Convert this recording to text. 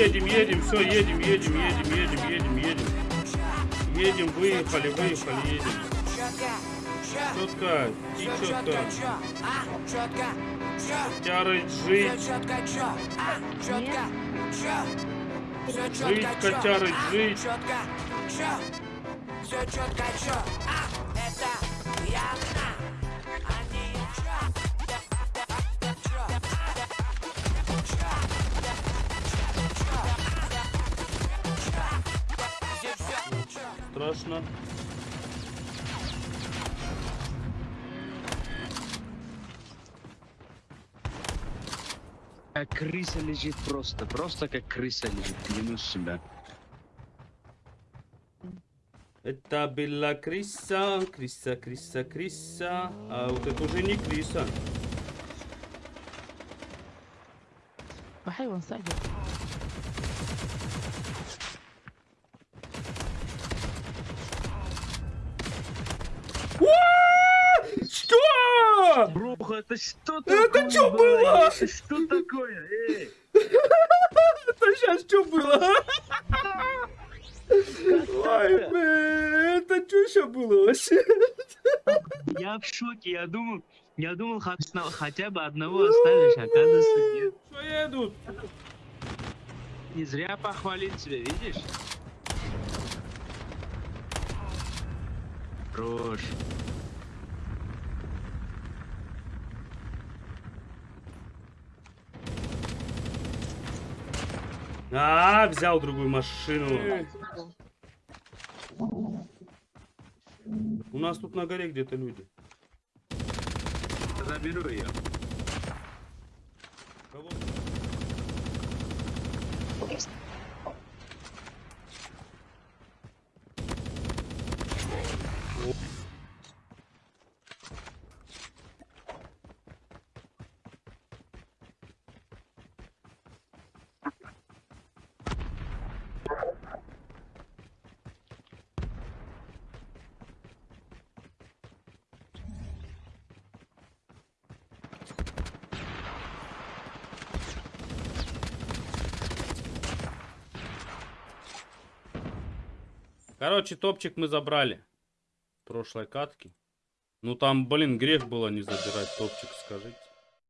едем, едем, все, едем, едем, едем, едем, едем, едем. Едем, выехали, выехали, едем. Четко, и четко. Тярыть, жить. Жить, котярыть, жить. Все четко, чё? А, это явно. Страшно. Как крыса лежит просто, просто как крыса лежит, клянусь себя. Это была Криса, Криса, Криса, Криса. А вот это уже не Криса. حيوان это что такое? Это что было? Это что такое? Эй! Это сейчас что было? Ой, это что еще было вообще? Я в шоке, я думал, я думал хотя бы одного ну, оставишь, а оказывается нет. Что едут? Не зря похвалить тебя, видишь? Хорош. А, взял другую машину. У нас тут на горе где-то люди. Заберу ее. Короче, топчик мы забрали. Прошлой катки. Ну там, блин, грех было не забирать топчик, скажите.